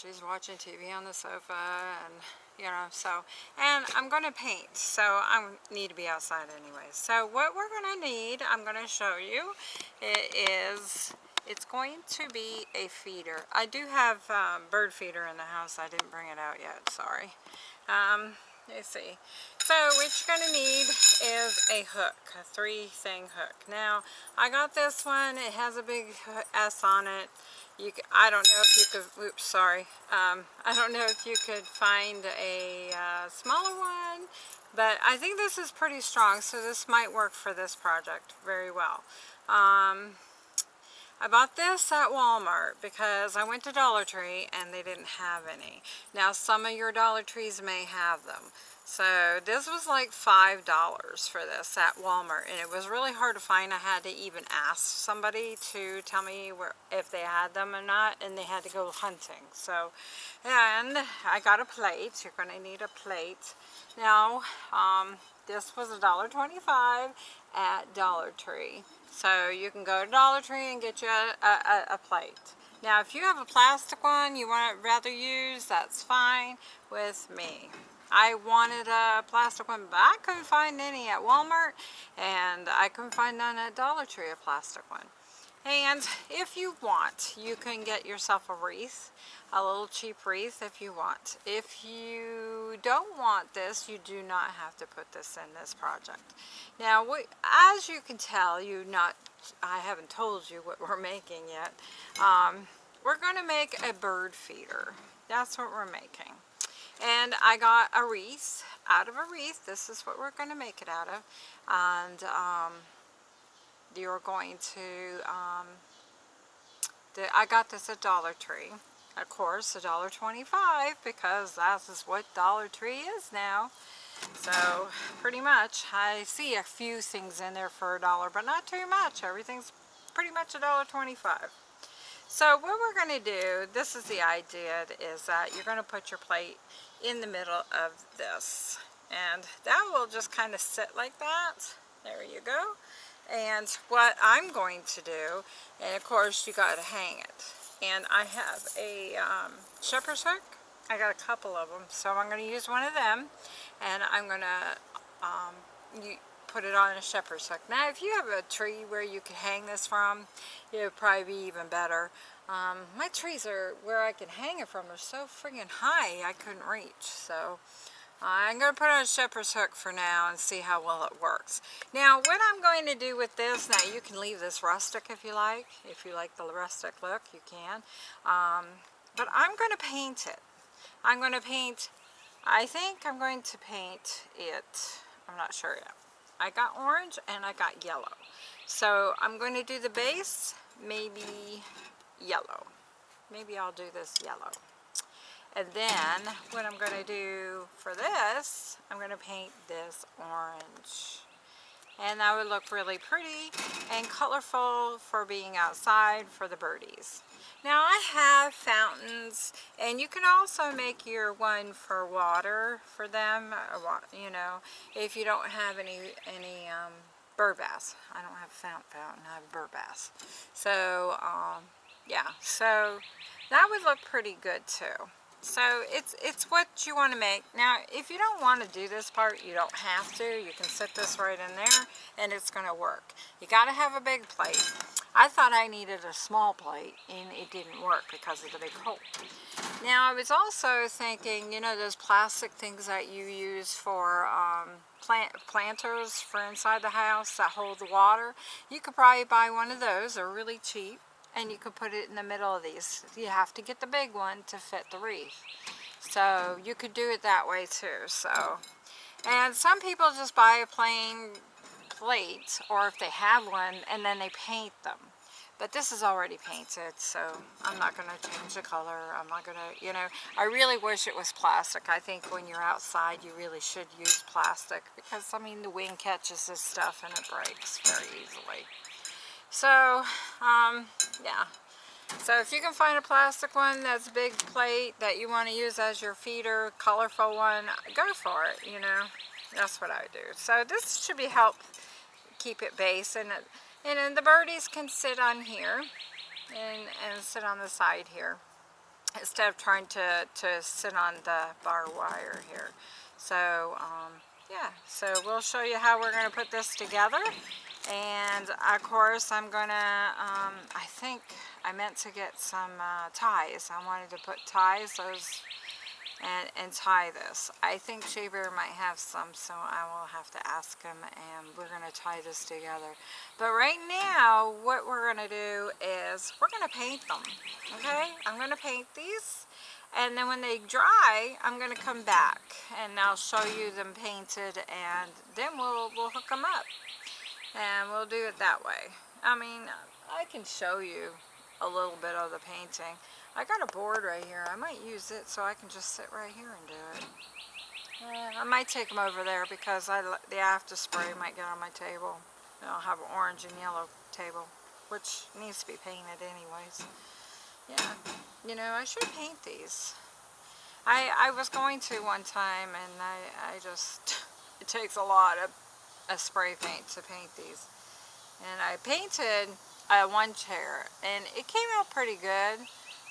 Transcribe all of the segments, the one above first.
she's watching TV on the sofa and you know, so, and I'm going to paint, so I need to be outside anyway. So what we're going to need, I'm going to show you, it is, it's going to be a feeder. I do have um, bird feeder in the house, I didn't bring it out yet, sorry. Um, let's see. So what you're going to need is a hook, a three thing hook. Now I got this one, it has a big S on it. You, I don't know if you could, oops, sorry. Um, I don't know if you could find a uh, smaller one, but I think this is pretty strong, so this might work for this project very well. Um, I bought this at Walmart because I went to Dollar Tree and they didn't have any. Now some of your Dollar Trees may have them. So this was like $5 for this at Walmart and it was really hard to find. I had to even ask somebody to tell me where if they had them or not and they had to go hunting. So, and I got a plate. You're going to need a plate. Now, um, this was $1.25 at Dollar Tree. So you can go to Dollar Tree and get you a, a, a plate. Now if you have a plastic one you want to rather use, that's fine with me. I wanted a plastic one, but I couldn't find any at Walmart, and I couldn't find none at Dollar Tree, a plastic one. And if you want, you can get yourself a wreath, a little cheap wreath if you want. If you don't want this, you do not have to put this in this project. Now, we, as you can tell, you not, I haven't told you what we're making yet. Um, we're going to make a bird feeder. That's what we're making. And I got a wreath, out of a wreath, this is what we're going to make it out of. And um, you're going to, um, I got this at Dollar Tree. Of course, a dollar twenty-five because that is what Dollar Tree is now. So, pretty much, I see a few things in there for a dollar, but not too much. Everything's pretty much a dollar twenty-five. So what we're going to do, this is the idea, is that you're going to put your plate in the middle of this. And that will just kind of sit like that. There you go. And what I'm going to do, and of course you got to hang it. And I have a um, shepherd's hook. I got a couple of them, so I'm going to use one of them. And I'm going to um, put it on a shepherd's hook. Now if you have a tree where you can hang this from, it would probably be even better. Um, my trees are where I can hang it from They're so friggin' high I couldn't reach. So I'm going to put on a shepherd's hook for now and see how well it works. Now what I'm going to do with this, now you can leave this rustic if you like. If you like the rustic look, you can. Um, but I'm going to paint it. I'm going to paint, I think I'm going to paint it, I'm not sure yet. I got orange and I got yellow. So I'm going to do the base, maybe yellow. Maybe I'll do this yellow. And then what I'm going to do for this, I'm going to paint this orange. And that would look really pretty and colorful for being outside for the birdies. Now I have fountains and you can also make your one for water for them, uh, you know, if you don't have any, any um, bird. I don't have a fountain I have bird. So, um, yeah, so that would look pretty good too. So it's it's what you want to make. Now, if you don't want to do this part, you don't have to. You can sit this right in there and it's going to work. You got to have a big plate. I thought I needed a small plate and it didn't work because of the big hole. Now, I was also thinking, you know, those plastic things that you use for um, plant planters for inside the house that hold the water. You could probably buy one of those. They're really cheap and you could put it in the middle of these. You have to get the big one to fit the wreath. So you could do it that way too. So, And some people just buy a plain plate or if they have one and then they paint them. But this is already painted, so I'm not going to change the color. I'm not going to, you know, I really wish it was plastic. I think when you're outside, you really should use plastic because, I mean, the wind catches this stuff and it breaks very easily. So, um, yeah. So if you can find a plastic one that's a big plate that you want to use as your feeder, colorful one, go for it, you know. That's what I do. So this should be help keep it base. And, and then the birdies can sit on here and, and sit on the side here instead of trying to, to sit on the bar wire here. So, um, yeah, so we'll show you how we're going to put this together. And of course, I'm to, um, I think I meant to get some uh, ties. I wanted to put ties, those and, and tie this. I think Shea Bear might have some, so I will have to ask him and we're to tie this together. But right now, what we're to do is we're to paint them, okay? I'm to paint these and then when they dry, I'm going to come back and I'll show you them painted and then we'll, we'll hook them up and we'll do it that way. I mean, I can show you a little bit of the painting. I got a board right here. I might use it so I can just sit right here and do it. Yeah, I might take them over there because I, the after spray might get on my table. I'll have an orange and yellow table, which needs to be painted anyways. Yeah, you know, I should paint these. I, I was going to one time and I, I just, it takes a lot of, of spray paint to paint these. And I painted uh, one chair and it came out pretty good.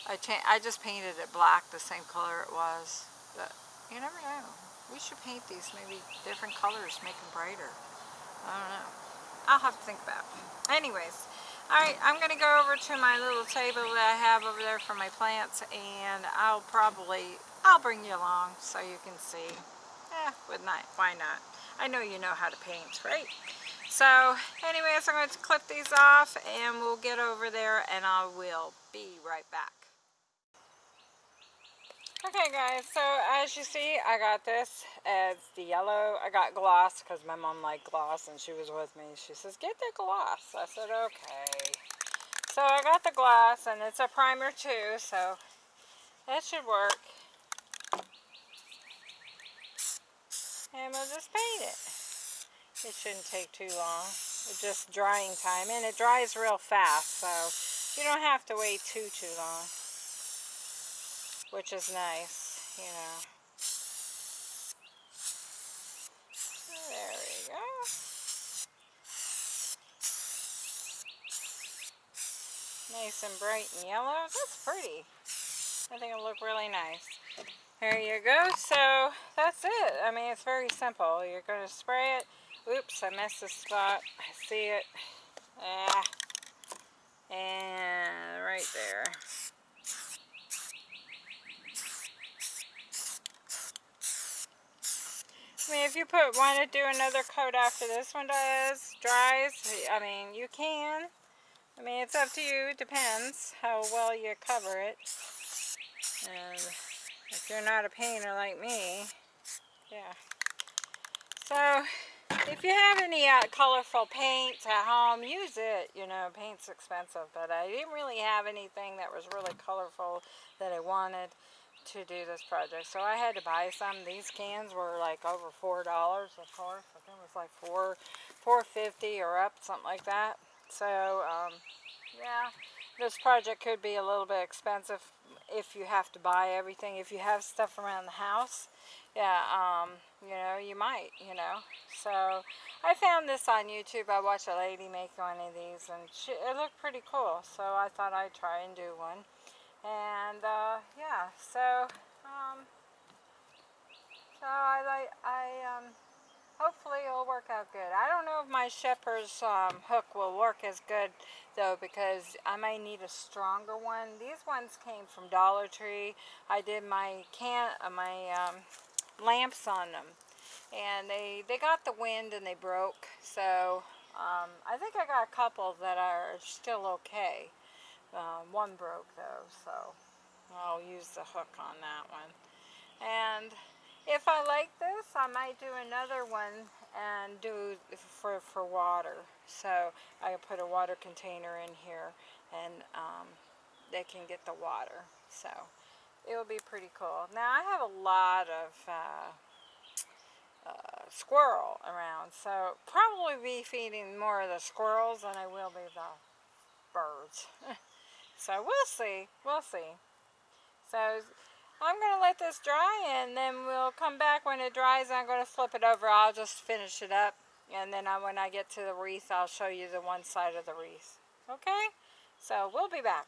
I, I just painted it black, the same color it was. But you never know. We should paint these maybe different colors, make them brighter. I don't know. I'll have to think about it. Anyways, alright, I'm going to go over to my little table that I have over there for my plants and I'll probably, I'll bring you along so you can see. Eh, with not, why not? I know you know how to paint, right? So, anyways, I'm going to clip these off and we'll get over there and I will be right back. Okay guys, so as you see, I got this as the yellow. I got gloss because my mom liked gloss and she was with me. She says, get the gloss. I said, okay. So I got the gloss and it's a primer too, so that should work. And we'll just paint it. It shouldn't take too long. It's just drying time and it dries real fast, so you don't have to wait too, too long which is nice, you know. There we go. Nice and bright and yellow. That's pretty. I think it'll look really nice. There you go. So that's it. I mean, it's very simple. You're going to spray it. Oops, I missed the spot. I see it. Ah. And right there. I mean, if you put want to do another coat after this one does, dries, I mean, you can. I mean, it's up to you. It depends how well you cover it. And if you're not a painter like me, yeah. So, if you have any uh, colorful paints at home, use it. You know, paint's expensive, but I didn't really have anything that was really colorful that I wanted to do this project. So I had to buy some. These cans were like over four dollars, of course. I think it was like four, four fifty or up, something like that. So um, yeah, this project could be a little bit expensive if you have to buy everything. If you have stuff around the house, yeah, um, you know, you might, you know. So I found this on YouTube. I watched a lady make one of these, and she, it looked pretty cool. So I thought I'd try and do one. And uh, yeah, so um, so I like I um, hopefully it'll work out good. I don't know if my Shepherd's um, hook will work as good though because I might need a stronger one. These ones came from Dollar Tree. I did my can uh, my um, lamps on them and they they got the wind and they broke so um, I think I got a couple that are still okay. Um, one broke though, so I'll use the hook on that one. And if I like this, I might do another one and do for, for water. So I put a water container in here and um, they can get the water. So it will be pretty cool. Now I have a lot of uh, uh, squirrel around, so probably be feeding more of the squirrels than I will be the birds. So we'll see. We'll see. So I'm going to let this dry and then we'll come back when it dries. I'm going to flip it over. I'll just finish it up And then I, when I get to the wreath, I'll show you the one side of the wreath. Okay? So we'll be back.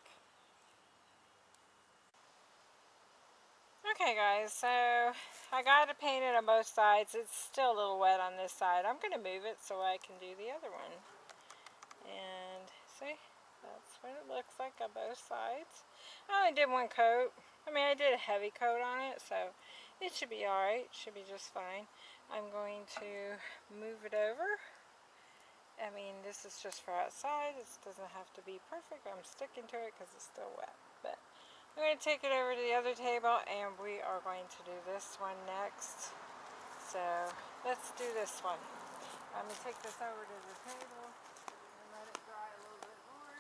Okay guys, so I got it painted on both sides. It's still a little wet on this side. I'm going to move it so I can do the other one. And see, that's what it looks like on both sides. I only did one coat. I mean, I did a heavy coat on it, so it should be alright. Should be just fine. I'm going to move it over. I mean, this is just for outside. It doesn't have to be perfect. I'm sticking to it because it's still wet. But I'm going to take it over to the other table and we are going to do this one next. So let's do this one. I'm going to take this over to the table and let it dry a little bit more.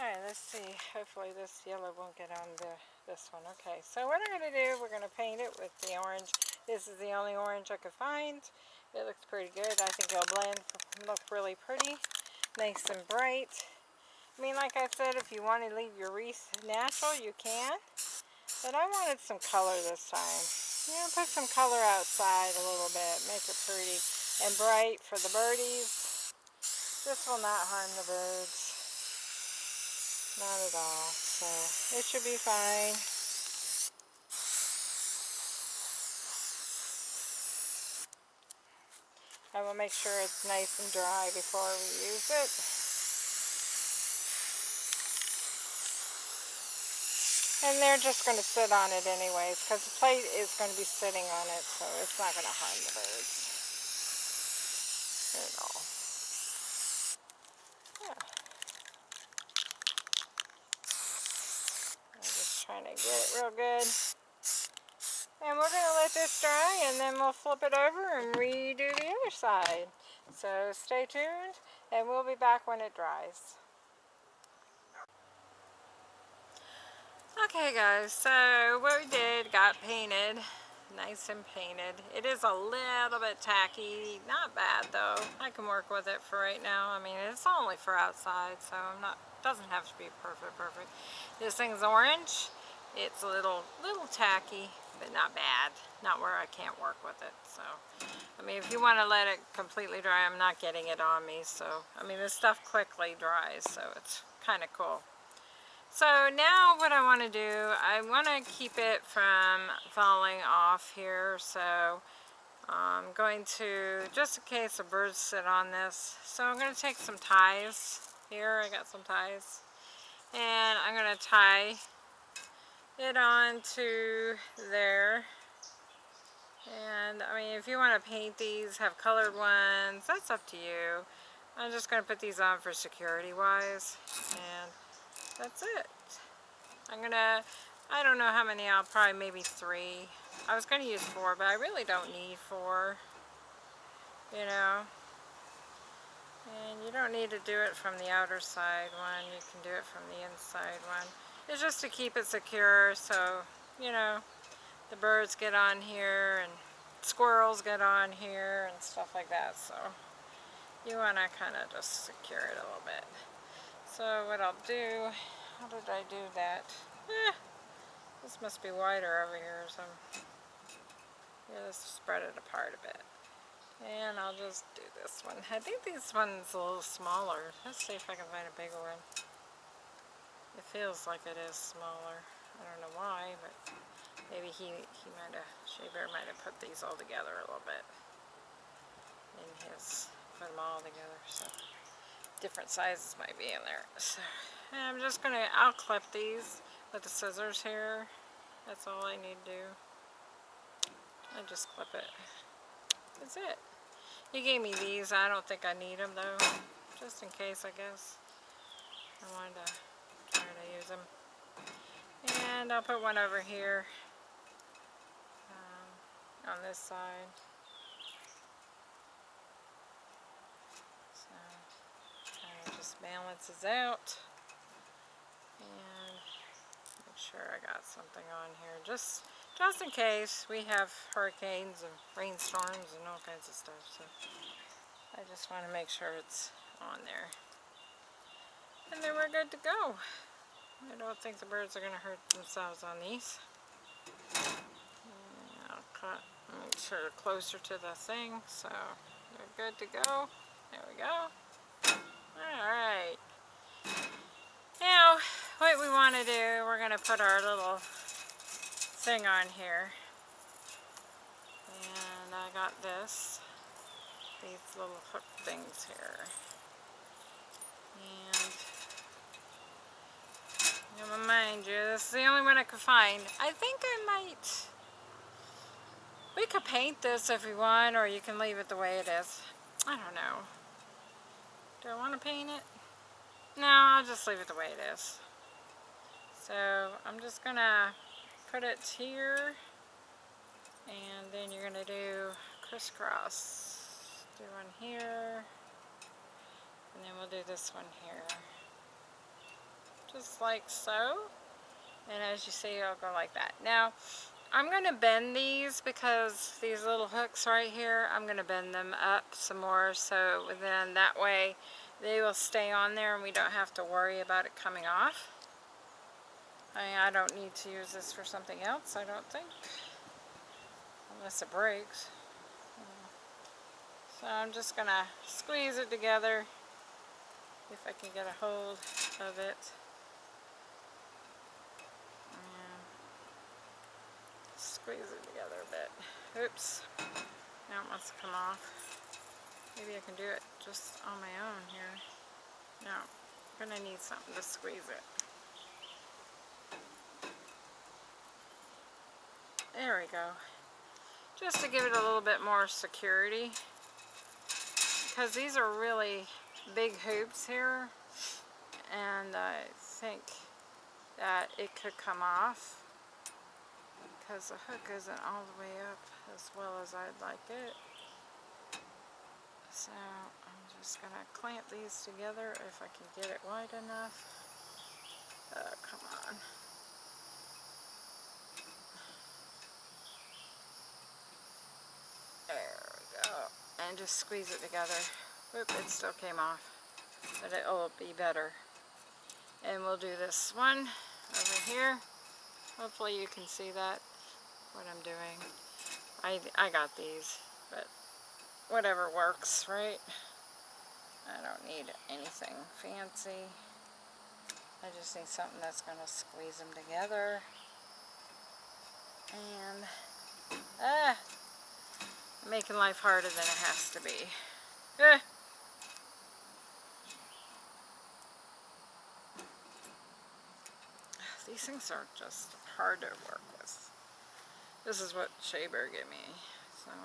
Alright, let's see. Hopefully this yellow won't get on the this one. Okay, so what I'm going to do, we're going to paint it with the orange. This is the only orange I could find. It looks pretty good. I think it'll blend, look really pretty. Nice and bright. I mean, like I said, if you want to leave your wreath natural, you can. But I wanted some color this time. You know, put some color outside a little bit. Make it pretty and bright for the birdies. This will not harm the birds. Not at all. So it should be fine. I will make sure it's nice and dry before we use it. And they're just going to sit on it anyways because the plate is going to be sitting on it so it's not going to harm the birds at all. Yeah. I'm just trying to get it real good. And we're going to let this dry and then we'll flip it over and redo the other side. So stay tuned and we'll be back when it dries. Okay guys, so what we did, got painted, nice and painted. It is a little bit tacky, not bad though. I can work with it for right now. I mean, it's only for outside, so I'm not, doesn't have to be perfect, perfect. This thing's orange. It's a little, little tacky, but not bad. Not where I can't work with it, so. I mean, if you want to let it completely dry, I'm not getting it on me, so. I mean, this stuff quickly dries, so it's kind of cool. So now what I want to do, I want to keep it from falling off here. So I'm going to, just in case the birds sit on this, so I'm going to take some ties here. I got some ties. And I'm going to tie it on to there. And I mean, if you want to paint these, have colored ones, that's up to you. I'm just going to put these on for security wise. And that's it. I'm gonna, I don't know how many, I'll probably maybe three. I was gonna use four, but I really don't need four, you know. And you don't need to do it from the outer side one, you can do it from the inside one. It's just to keep it secure so, you know, the birds get on here and squirrels get on here and stuff like that. So you want to kind of just secure it a little bit. So what I'll do, how did I do that? Eh, this must be wider over here So. Yeah, let's spread it apart a bit. And I'll just do this one. I think this one's a little smaller. Let's see if I can find a bigger one. It feels like it is smaller. I don't know why, but maybe he, he might have, Shea Bear might have put these all together a little bit. In his, put them all together, so different sizes might be in there. So I'm just going to, I'll clip these with the scissors here. That's all I need to do. I just clip it. That's it. He gave me these. I don't think I need them though. Just in case, I guess. I wanted to use them. And I'll put one over here um, on this side. Just balances out. And make sure I got something on here. Just just in case we have hurricanes and rainstorms and all kinds of stuff. So I just want to make sure it's on there. And then we're good to go. I don't think the birds are going to hurt themselves on these. I'll cut, make sure they're closer to the thing, so they're good to go. There we go. Alright. Now, what we want to do, we're going to put our little thing on here. And I got this, these little hook things here. And, I'm mind you, this is the only one I could find. I think I might, we could paint this if we want, or you can leave it the way it is. I don't know. Do I want to paint it? No, I'll just leave it the way it is. So I'm just gonna put it here and then you're gonna do crisscross. Do one here and then we'll do this one here. Like so. And as you see, I'll go like that. Now, I'm going to bend these because these little hooks right here, I'm going to bend them up some more so then that way they will stay on there and we don't have to worry about it coming off. I, I don't need to use this for something else, I don't think. Unless it breaks. So I'm just going to squeeze it together if I can get a hold of it. Squeeze it together a bit. Oops. Now it wants to come off. Maybe I can do it just on my own here. No, I'm going to need something to squeeze it. There we go. Just to give it a little bit more security. Because these are really big hoops here. And I think that it could come off. Because the hook isn't all the way up as well as I'd like it. So I'm just going to clamp these together if I can get it wide enough. Oh, come on. There we go. And just squeeze it together. Whoop, it still came off. But it'll be better. And we'll do this one over here. Hopefully you can see that, what I'm doing. I, I got these, but whatever works, right? I don't need anything fancy. I just need something that's going to squeeze them together. And, ah, making life harder than it has to be. Eh. These things are just hard to work with. This is what Shea Bear gave me, so I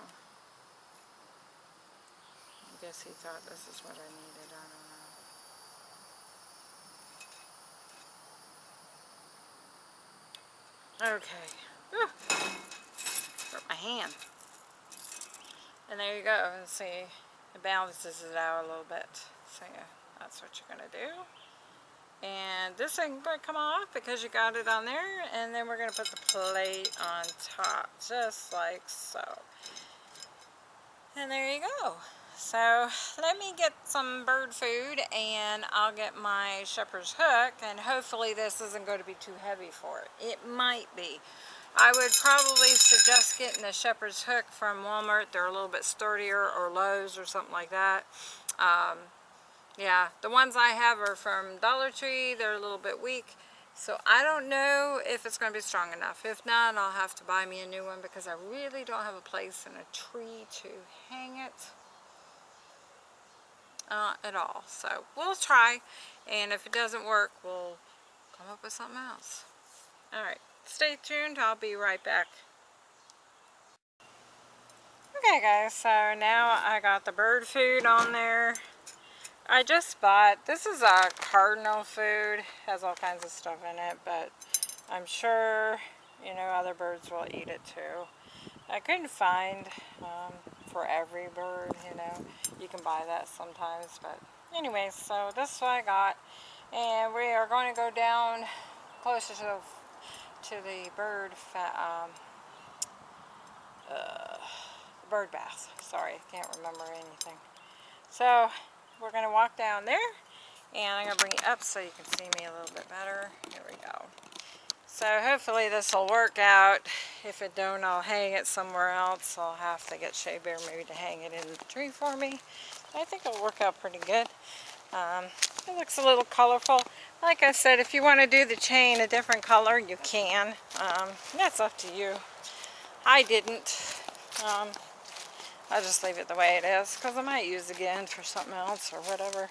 guess he thought this is what I needed, I don't know. Okay. Hurt my hand. And there you go. And see, it balances it out a little bit. So yeah, that's what you're going to do. And this ain't going come off because you got it on there. And then we're going to put the plate on top, just like so. And there you go. So let me get some bird food and I'll get my shepherd's hook and hopefully this isn't going to be too heavy for it. It might be. I would probably suggest getting the shepherd's hook from Walmart. They're a little bit sturdier or Lowe's or something like that. Um, yeah, the ones I have are from Dollar Tree. They're a little bit weak. So I don't know if it's going to be strong enough. If not, I'll have to buy me a new one because I really don't have a place in a tree to hang it uh, at all. So we'll try. And if it doesn't work, we'll come up with something else. Alright stay tuned. I'll be right back. Okay guys, so now I got the bird food on there. I just bought, this is a cardinal food, has all kinds of stuff in it, but I'm sure, you know, other birds will eat it too. I couldn't find um, for every bird, you know, you can buy that sometimes, but anyway, so this is what I got, and we are going to go down closer to the to the bird um, uh, bird bath. Sorry, I can't remember anything. So we're going to walk down there and I'm going to bring it up so you can see me a little bit better. Here we go. So hopefully this will work out. If it don't, I'll hang it somewhere else. I'll have to get Shea Bear maybe to hang it in the tree for me. I think it'll work out pretty good. Um, it looks a little colorful. Like I said, if you want to do the chain a different color, you can. Um, that's up to you. I didn't. Um, I'll just leave it the way it is because I might use again for something else or whatever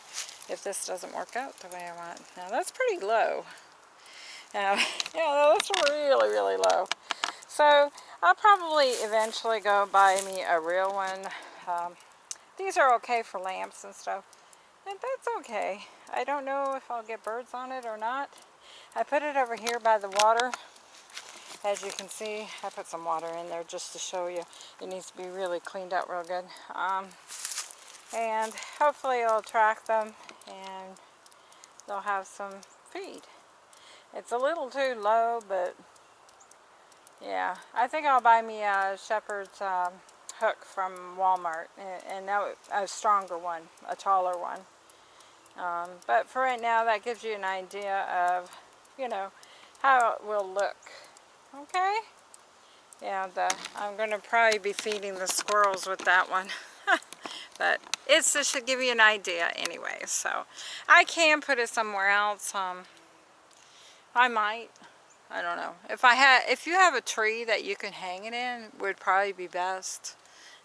if this doesn't work out the way I want. Now that's pretty low. Yeah, that's really, really low. So I'll probably eventually go buy me a real one. Um, these are okay for lamps and stuff. And that's okay. I don't know if I'll get birds on it or not. I put it over here by the water as you can see, I put some water in there just to show you. It needs to be really cleaned out real good. Um, and hopefully it'll attract them and they'll have some feed. It's a little too low, but yeah. I think I'll buy me a shepherd's um, hook from Walmart and, and a stronger one, a taller one. Um, but for right now, that gives you an idea of, you know, how it will look Okay? Yeah, the, I'm going to probably be feeding the squirrels with that one. but it's just to give you an idea anyway. So I can put it somewhere else. Um, I might. I don't know. If I had, if you have a tree that you can hang it in, would probably be best.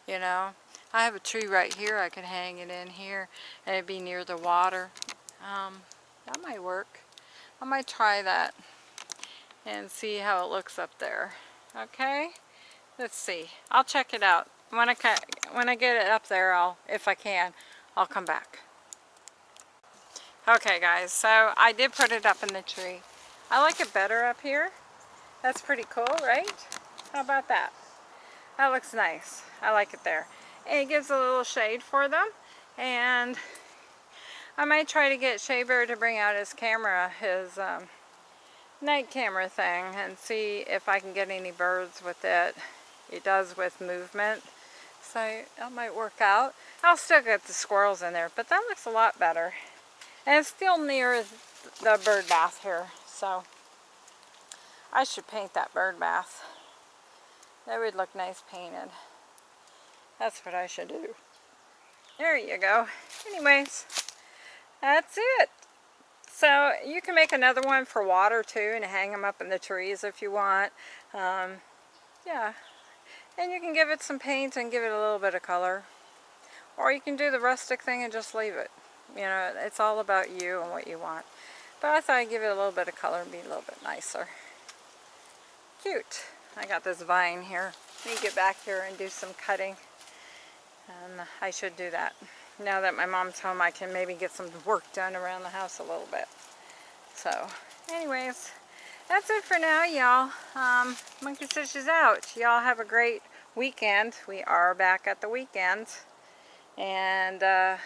You know, I have a tree right here. I could hang it in here, and it'd be near the water. Um, that might work. I might try that and see how it looks up there. Okay? Let's see. I'll check it out. When I, when I get it up there, I'll, if I can, I'll come back. Okay guys, so I did put it up in the tree. I like it better up here. That's pretty cool, right? How about that? That looks nice. I like it there. And it gives a little shade for them. And I might try to get Shea Bear to bring out his camera, his um, night camera thing and see if I can get any birds with it. It does with movement. So that might work out. I'll still get the squirrels in there, but that looks a lot better. And it's still near the bird bath here, so I should paint that bird bath. That would look nice painted. That's what I should do. There you go. Anyways, that's it. So you can make another one for water too and hang them up in the trees if you want. Um, yeah. And you can give it some paint and give it a little bit of color. Or you can do the rustic thing and just leave it. You know, it's all about you and what you want. But I thought I'd give it a little bit of color and be a little bit nicer. Cute. I got this vine here. Let me get back here and do some cutting. And I should do that now that my mom's home, I can maybe get some work done around the house a little bit. So, anyways, that's it for now, y'all. Um, Monkey Stitch is out. Y'all have a great weekend. We are back at the weekend. And, uh,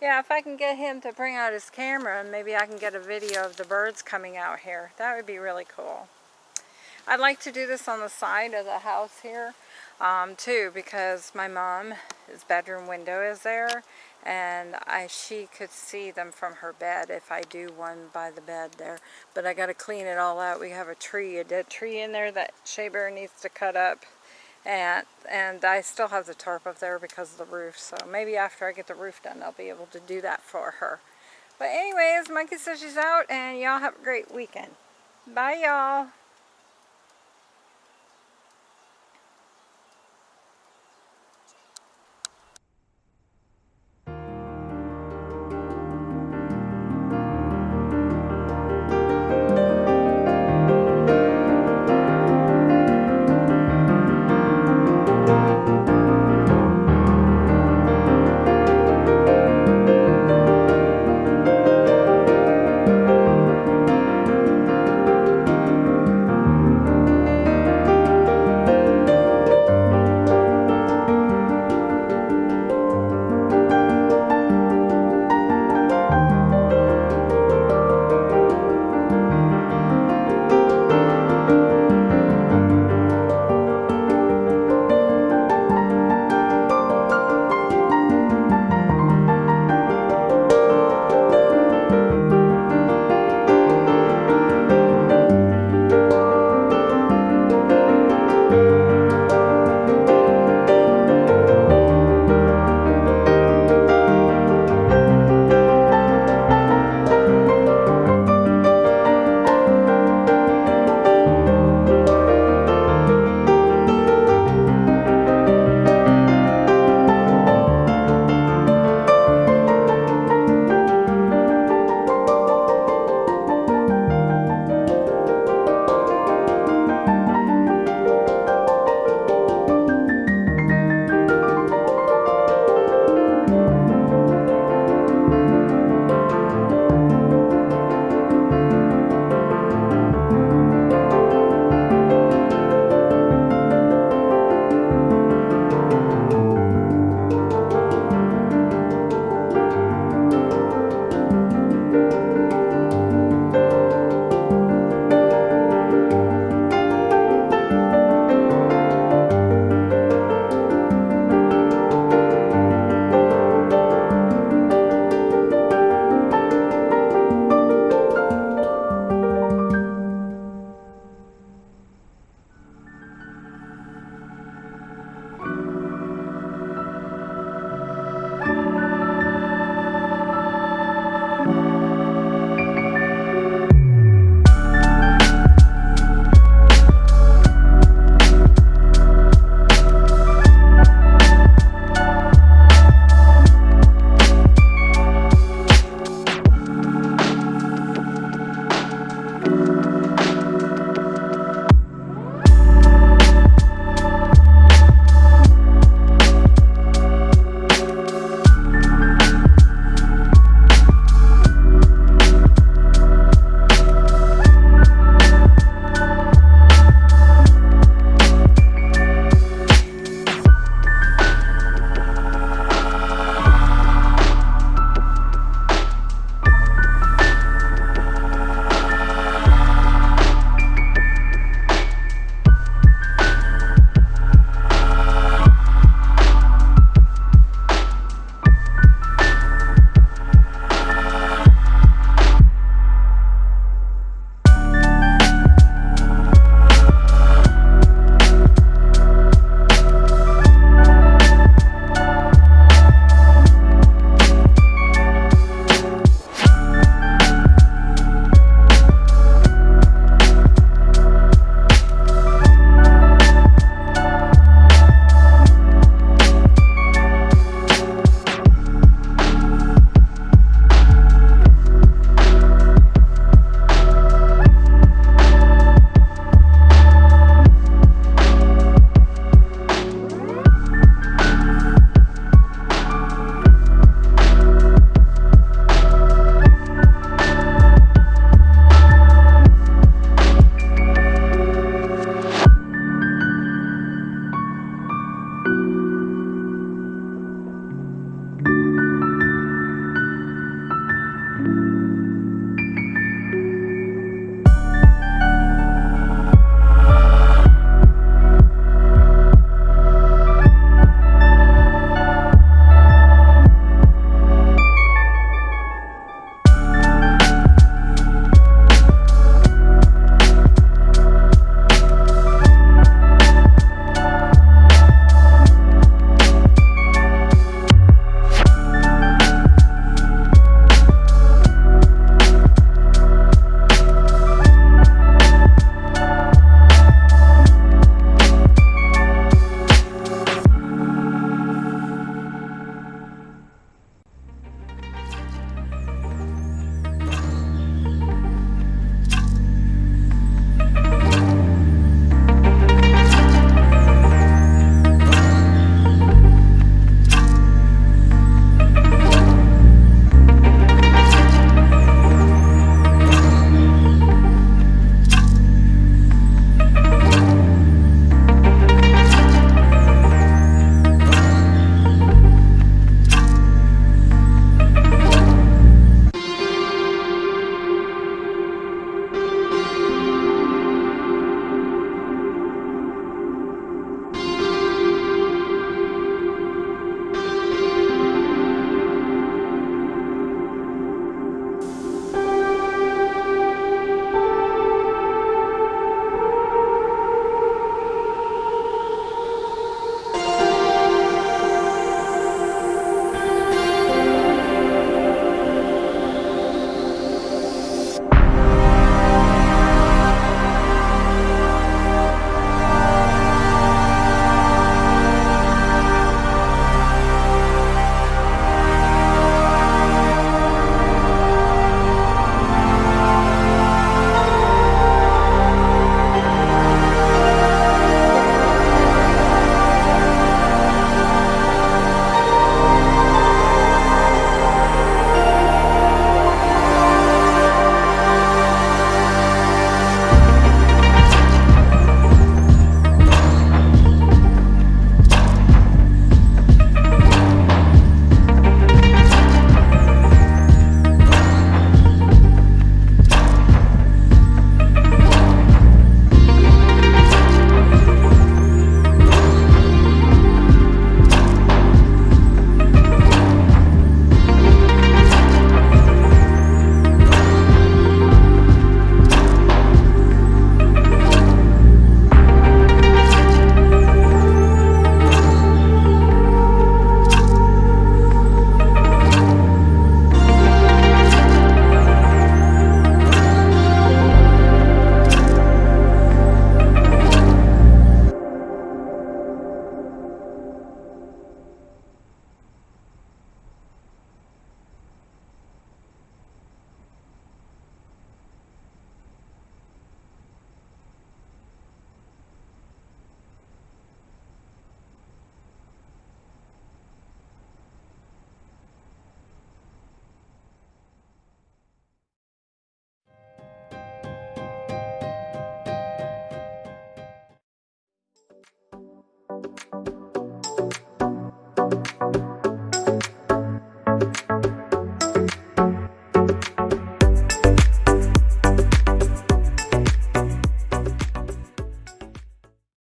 yeah, if I can get him to bring out his camera, maybe I can get a video of the birds coming out here. That would be really cool. I'd like to do this on the side of the house here um, too because my mom's bedroom window is there and I she could see them from her bed if I do one by the bed there. But I got to clean it all out. We have a tree a dead tree in there that Shea Bear needs to cut up. And and I still have the tarp up there because of the roof so maybe after I get the roof done I'll be able to do that for her. But anyways Monkey says she's out and y'all have a great weekend. Bye y'all